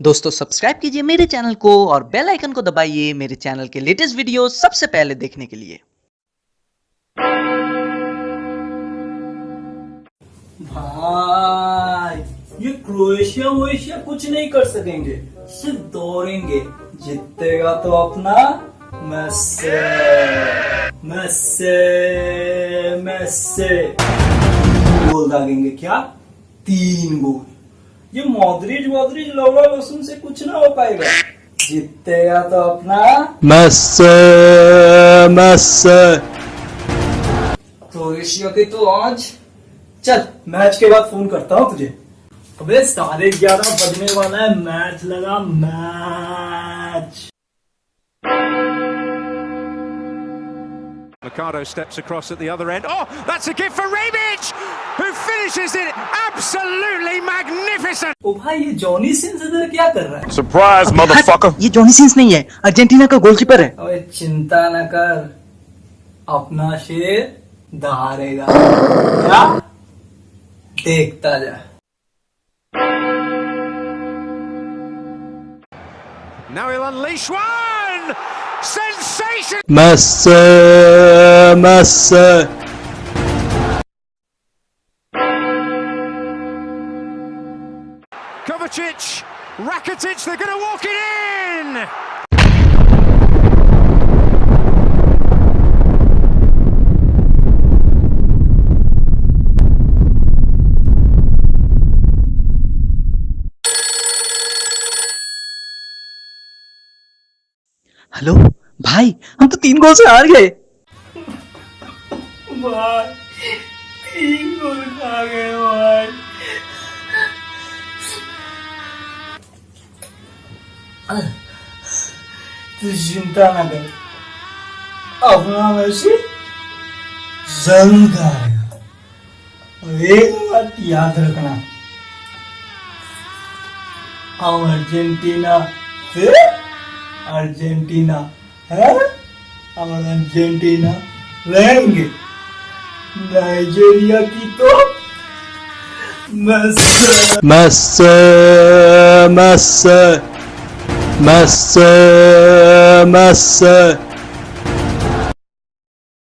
दोस्तों सब्सक्राइब कीजिए मेरे चैनल को और बेल आइकन को दबाइए मेरे चैनल के लेटेस्ट वीडियो सबसे पहले देखने के लिए। भाई, ये क्रोएशिया वोएशिया कुछ नहीं कर सकेंगे, सिर्फ़ दौड़ेंगे। जीतेगा तो अपना मैसे मैसे मैसे गोल दागेंगे क्या? तीन गोल। ये मौद्रिज वोद्रिज लौड़ा लहसुन से कुछ ना हो पाएगा। जीतेगा तो अपना। मस्स मस्स। तो ऋषियों के तो आज चल मैच के बाद फ़ोन करता हूँ तुझे। अबे साढ़े ग्यारह बजने वाला है मैच लगा match. Mercado steps across at the other end. Oh, that's a gift for Rebic, who finishes it absolutely magnificent. ओ भाई ये जॉनी सिंस इधर क्या कर रहा है Surprise, motherfucker. ये जॉनी सिंस नहीं है अर्जेंटीना का गोलकीपर है अबे चिंता न कर अपना शेर दहाड़ेगा क्या देखता जा Now he'll unleash one. Sensation. Messi, Messi. Kovacic, Rakitic, they're going to walk it in. Hello भाई, हम तो तीन गोल से हार गए। तू चिंता ना कर। अपना मैसी ज़रूर आएगा और एक बात याद रखना। हम अर्जेंटीना से अर्जेंटीना। अर्जेंटीना रहेंगे नाइजीरिया की तो मस मस मस मस Messi.